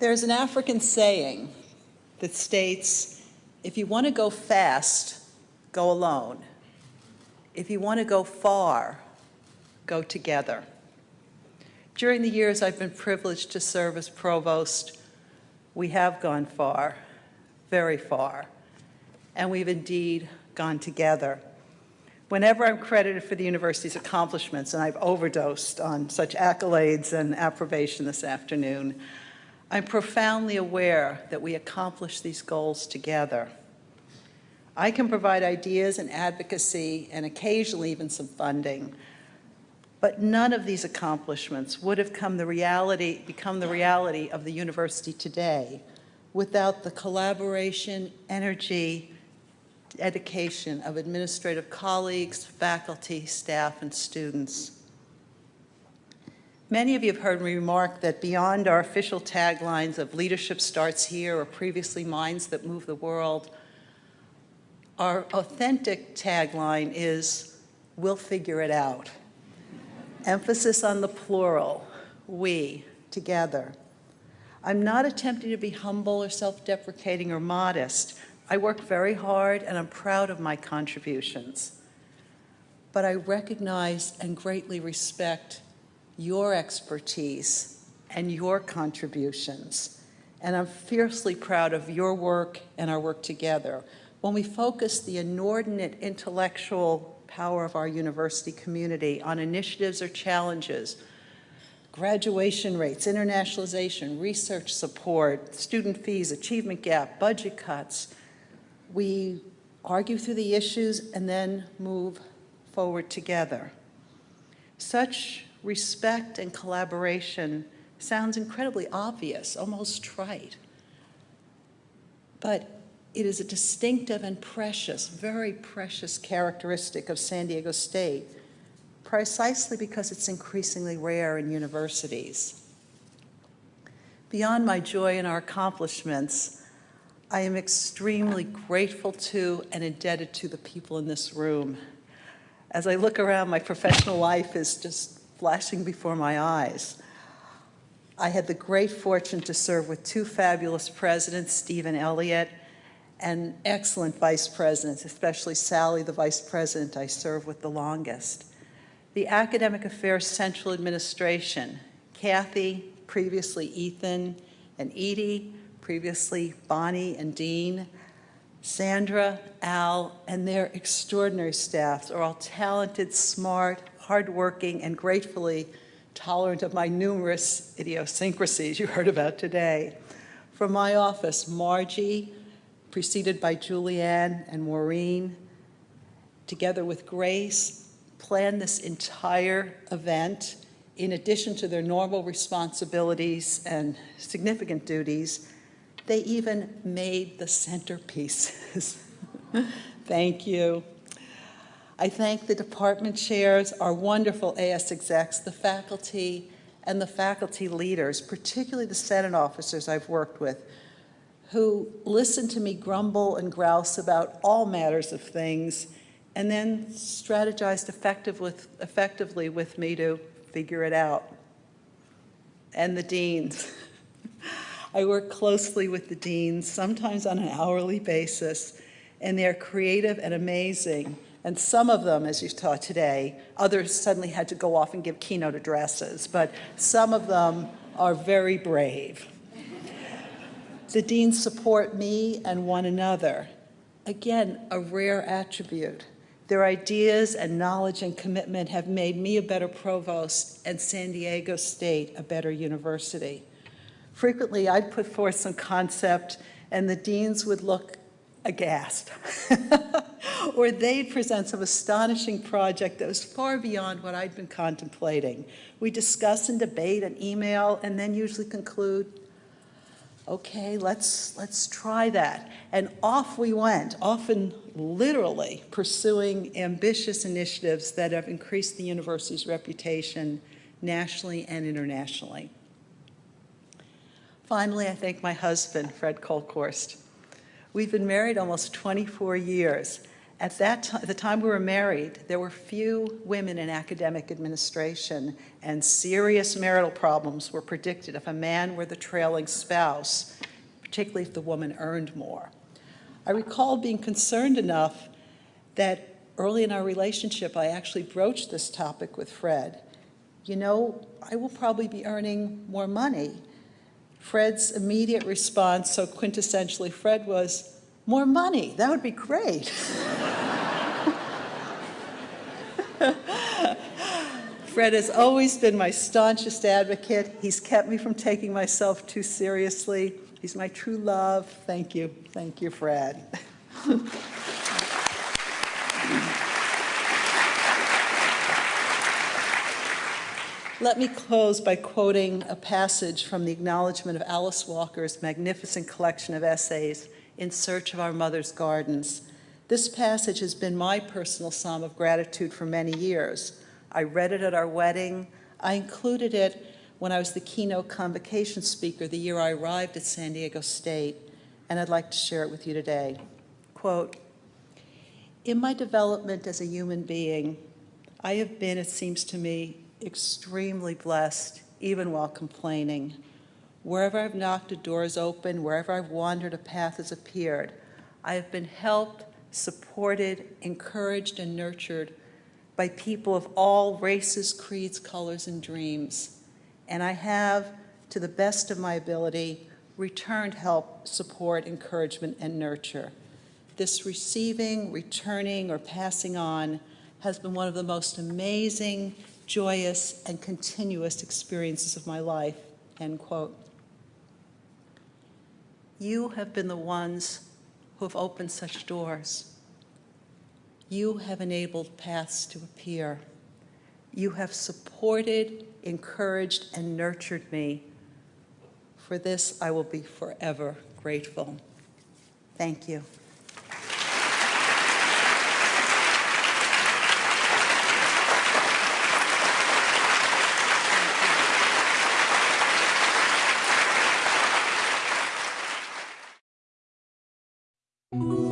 There's an African saying that states, if you want to go fast, go alone. If you want to go far, go together. During the years I've been privileged to serve as provost, we have gone far, very far, and we've indeed gone together. Whenever I'm credited for the university's accomplishments, and I've overdosed on such accolades and approbation this afternoon, I'm profoundly aware that we accomplish these goals together. I can provide ideas and advocacy and occasionally even some funding, but none of these accomplishments would have come the reality, become the reality of the university today without the collaboration, energy, dedication of administrative colleagues, faculty, staff, and students. Many of you have heard me remark that beyond our official taglines of leadership starts here or previously minds that move the world, our authentic tagline is, we'll figure it out. Emphasis on the plural, we, together. I'm not attempting to be humble or self-deprecating or modest. I work very hard and I'm proud of my contributions. But I recognize and greatly respect your expertise and your contributions. And I'm fiercely proud of your work and our work together. When we focus the inordinate intellectual power of our university community on initiatives or challenges, graduation rates, internationalization, research support, student fees, achievement gap, budget cuts, we argue through the issues and then move forward together. Such respect and collaboration sounds incredibly obvious, almost trite. But it is a distinctive and precious, very precious characteristic of San Diego State, precisely because it's increasingly rare in universities. Beyond my joy in our accomplishments, I am extremely grateful to and indebted to the people in this room. As I look around, my professional life is just flashing before my eyes. I had the great fortune to serve with two fabulous presidents, Stephen Elliott, and excellent vice presidents, especially Sally, the vice president I served with the longest. The Academic Affairs Central Administration, Kathy, previously Ethan, and Edie, previously Bonnie and Dean, Sandra, Al, and their extraordinary staffs are all talented, smart, hardworking, and gratefully tolerant of my numerous idiosyncrasies you heard about today. From my office, Margie, preceded by Julianne and Maureen, together with Grace, planned this entire event in addition to their normal responsibilities and significant duties they even made the centerpieces. thank you. I thank the department chairs, our wonderful AS execs, the faculty, and the faculty leaders, particularly the Senate officers I've worked with, who listen to me grumble and grouse about all matters of things and then strategized effective with, effectively with me to figure it out. And the deans. I work closely with the deans, sometimes on an hourly basis, and they're creative and amazing. And some of them, as you saw today, others suddenly had to go off and give keynote addresses, but some of them are very brave. the deans support me and one another. Again, a rare attribute. Their ideas and knowledge and commitment have made me a better provost and San Diego State a better university. Frequently, I'd put forth some concept and the deans would look aghast. or they'd present some astonishing project that was far beyond what I'd been contemplating. We discuss and debate and email and then usually conclude, okay, let's, let's try that. And off we went, often literally pursuing ambitious initiatives that have increased the university's reputation nationally and internationally. Finally, I thank my husband, Fred Kolkhorst. We've been married almost 24 years, At that the time we were married, there were few women in academic administration, and serious marital problems were predicted if a man were the trailing spouse, particularly if the woman earned more. I recall being concerned enough that early in our relationship, I actually broached this topic with Fred. You know, I will probably be earning more money. Fred's immediate response, so quintessentially Fred, was, more money, that would be great. Fred has always been my staunchest advocate. He's kept me from taking myself too seriously. He's my true love. Thank you. Thank you, Fred. Let me close by quoting a passage from the acknowledgement of Alice Walker's magnificent collection of essays, In Search of Our Mother's Gardens. This passage has been my personal psalm of gratitude for many years. I read it at our wedding. I included it when I was the keynote convocation speaker the year I arrived at San Diego State, and I'd like to share it with you today. Quote, in my development as a human being, I have been, it seems to me, extremely blessed, even while complaining. Wherever I've knocked, a door is open. Wherever I've wandered, a path has appeared. I have been helped, supported, encouraged, and nurtured by people of all races, creeds, colors, and dreams. And I have, to the best of my ability, returned help, support, encouragement, and nurture. This receiving, returning, or passing on has been one of the most amazing joyous, and continuous experiences of my life, end quote. You have been the ones who have opened such doors. You have enabled paths to appear. You have supported, encouraged, and nurtured me. For this, I will be forever grateful. Thank you. Música